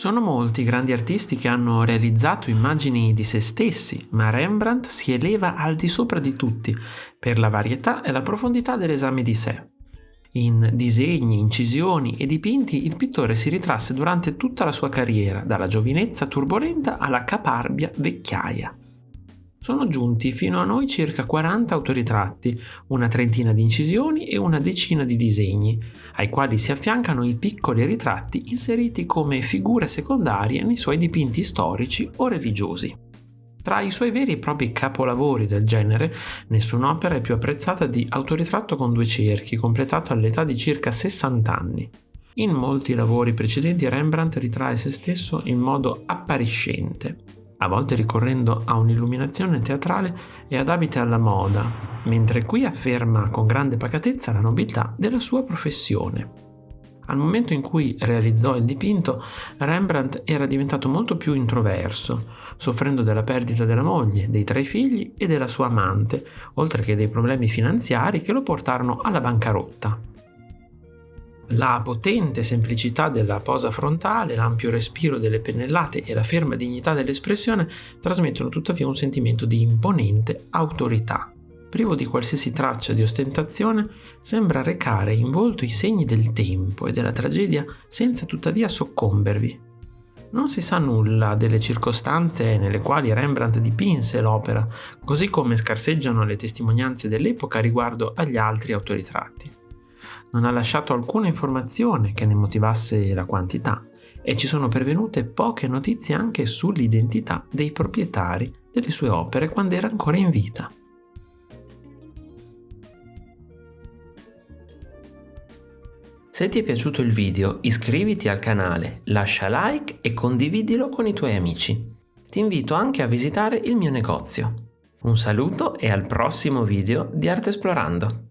Sono molti i grandi artisti che hanno realizzato immagini di se stessi, ma Rembrandt si eleva al di sopra di tutti per la varietà e la profondità dell'esame di sé. In disegni, incisioni e dipinti il pittore si ritrasse durante tutta la sua carriera, dalla giovinezza turbolenta alla caparbia vecchiaia. Sono giunti fino a noi circa 40 autoritratti, una trentina di incisioni e una decina di disegni, ai quali si affiancano i piccoli ritratti inseriti come figure secondarie nei suoi dipinti storici o religiosi. Tra i suoi veri e propri capolavori del genere, nessun'opera è più apprezzata di Autoritratto con due cerchi, completato all'età di circa 60 anni. In molti lavori precedenti Rembrandt ritrae se stesso in modo appariscente, a volte ricorrendo a un'illuminazione teatrale e ad abiti alla moda, mentre qui afferma con grande pacatezza la nobiltà della sua professione. Al momento in cui realizzò il dipinto, Rembrandt era diventato molto più introverso, soffrendo della perdita della moglie, dei tre figli e della sua amante, oltre che dei problemi finanziari che lo portarono alla bancarotta. La potente semplicità della posa frontale, l'ampio respiro delle pennellate e la ferma dignità dell'espressione trasmettono tuttavia un sentimento di imponente autorità. Privo di qualsiasi traccia di ostentazione, sembra recare in volto i segni del tempo e della tragedia senza tuttavia soccombervi. Non si sa nulla delle circostanze nelle quali Rembrandt dipinse l'opera, così come scarseggiano le testimonianze dell'epoca riguardo agli altri autoritratti non ha lasciato alcuna informazione che ne motivasse la quantità e ci sono pervenute poche notizie anche sull'identità dei proprietari delle sue opere quando era ancora in vita. Se ti è piaciuto il video iscriviti al canale, lascia like e condividilo con i tuoi amici. Ti invito anche a visitare il mio negozio. Un saluto e al prossimo video di Arte Esplorando!